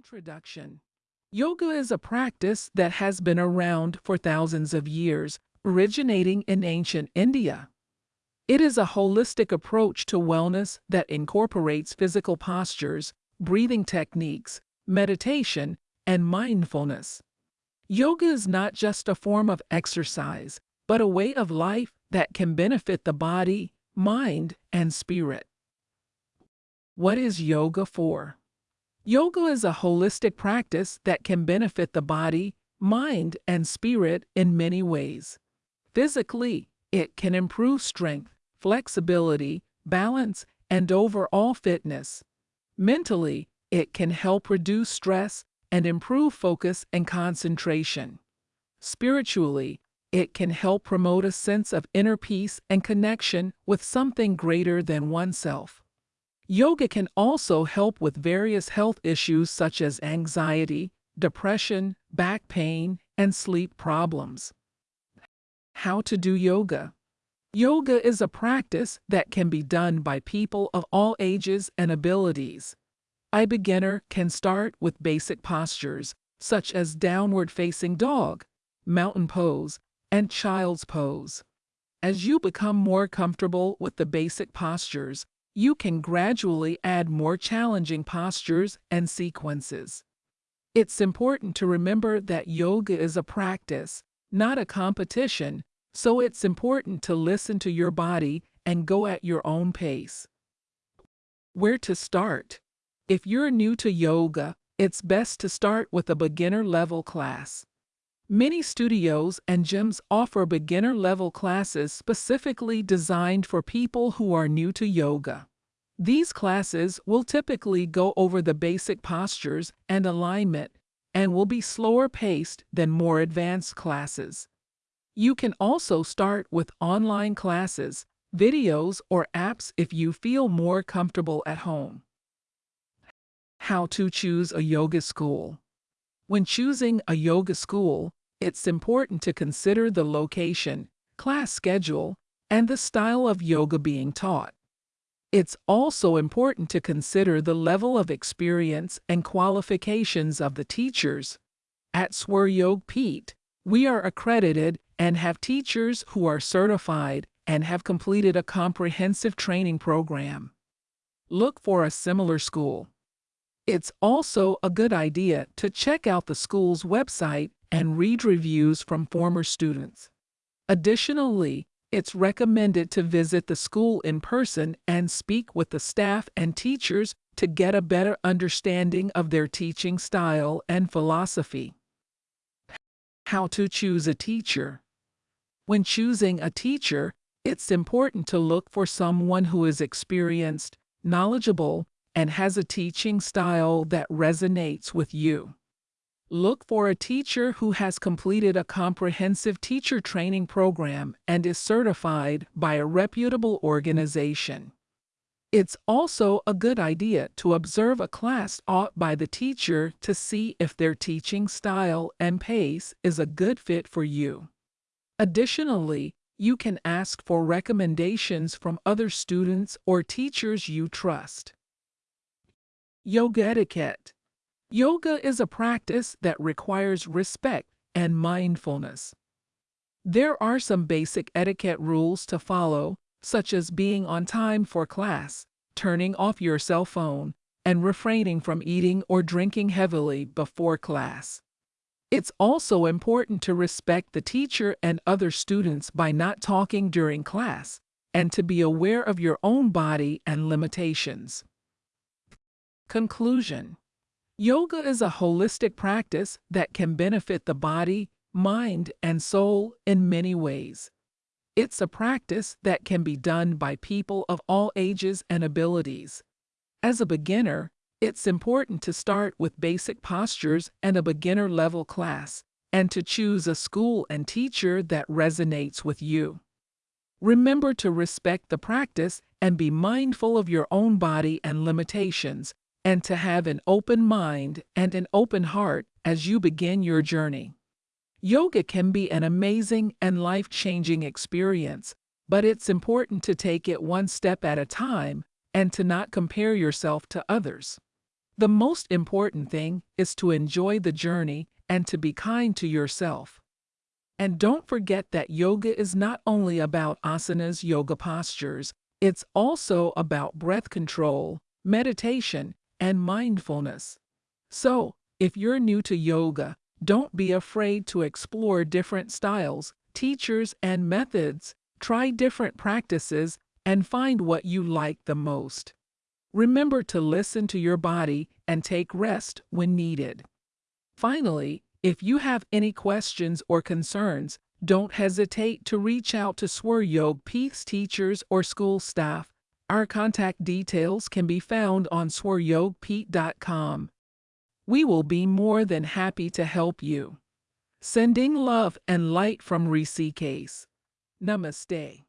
Introduction Yoga is a practice that has been around for thousands of years, originating in ancient India. It is a holistic approach to wellness that incorporates physical postures, breathing techniques, meditation, and mindfulness. Yoga is not just a form of exercise, but a way of life that can benefit the body, mind, and spirit. What is yoga for? Yoga is a holistic practice that can benefit the body, mind, and spirit in many ways. Physically, it can improve strength, flexibility, balance, and overall fitness. Mentally, it can help reduce stress and improve focus and concentration. Spiritually, it can help promote a sense of inner peace and connection with something greater than oneself. Yoga can also help with various health issues such as anxiety, depression, back pain, and sleep problems. How to do yoga? Yoga is a practice that can be done by people of all ages and abilities. A beginner can start with basic postures, such as downward facing dog, mountain pose, and child's pose. As you become more comfortable with the basic postures, you can gradually add more challenging postures and sequences. It's important to remember that yoga is a practice, not a competition, so it's important to listen to your body and go at your own pace. Where to start? If you're new to yoga, it's best to start with a beginner level class. Many studios and gyms offer beginner level classes specifically designed for people who are new to yoga. These classes will typically go over the basic postures and alignment and will be slower paced than more advanced classes. You can also start with online classes, videos, or apps if you feel more comfortable at home. How to choose a yoga school. When choosing a yoga school, it's important to consider the location, class schedule, and the style of yoga being taught. It's also important to consider the level of experience and qualifications of the teachers. At Swar Peet, we are accredited and have teachers who are certified and have completed a comprehensive training program. Look for a similar school. It's also a good idea to check out the school's website and read reviews from former students. Additionally, it's recommended to visit the school in person and speak with the staff and teachers to get a better understanding of their teaching style and philosophy. How to choose a teacher. When choosing a teacher, it's important to look for someone who is experienced, knowledgeable, and has a teaching style that resonates with you. Look for a teacher who has completed a comprehensive teacher training program and is certified by a reputable organization. It's also a good idea to observe a class taught by the teacher to see if their teaching style and pace is a good fit for you. Additionally, you can ask for recommendations from other students or teachers you trust. Yoga etiquette. Yoga is a practice that requires respect and mindfulness. There are some basic etiquette rules to follow, such as being on time for class, turning off your cell phone, and refraining from eating or drinking heavily before class. It's also important to respect the teacher and other students by not talking during class, and to be aware of your own body and limitations. Conclusion Yoga is a holistic practice that can benefit the body, mind, and soul in many ways. It's a practice that can be done by people of all ages and abilities. As a beginner, it's important to start with basic postures and a beginner level class, and to choose a school and teacher that resonates with you. Remember to respect the practice and be mindful of your own body and limitations and to have an open mind and an open heart as you begin your journey. Yoga can be an amazing and life changing experience, but it's important to take it one step at a time and to not compare yourself to others. The most important thing is to enjoy the journey and to be kind to yourself. And don't forget that yoga is not only about asanas, yoga postures, it's also about breath control, meditation, and mindfulness. So, if you're new to yoga, don't be afraid to explore different styles, teachers, and methods. Try different practices and find what you like the most. Remember to listen to your body and take rest when needed. Finally, if you have any questions or concerns, don't hesitate to reach out to SwarYog Peace teachers or school staff. Our contact details can be found on swaryogpeat.com. We will be more than happy to help you. Sending love and light from Rishikesh. Namaste.